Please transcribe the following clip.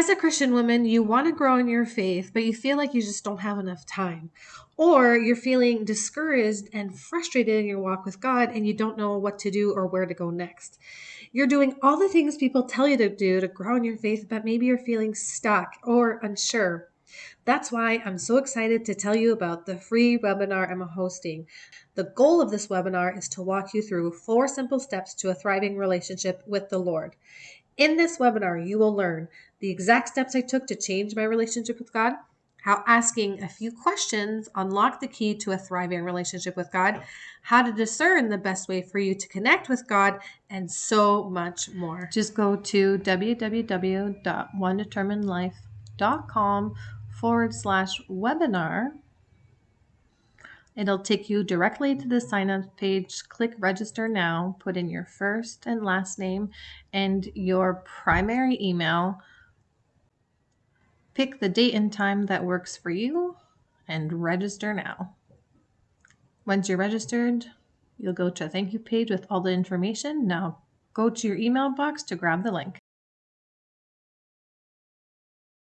As a Christian woman, you want to grow in your faith, but you feel like you just don't have enough time. Or you're feeling discouraged and frustrated in your walk with God and you don't know what to do or where to go next. You're doing all the things people tell you to do to grow in your faith, but maybe you're feeling stuck or unsure. That's why I'm so excited to tell you about the free webinar I'm hosting. The goal of this webinar is to walk you through four simple steps to a thriving relationship with the Lord. In this webinar, you will learn the exact steps I took to change my relationship with God, how asking a few questions unlock the key to a thriving relationship with God, how to discern the best way for you to connect with God, and so much more. Just go to www.onedeterminedlife.com forward slash webinar. It'll take you directly to the sign up page. Click register now, put in your first and last name and your primary email. Pick the date and time that works for you and register now. Once you're registered, you'll go to a thank you page with all the information. Now go to your email box to grab the link.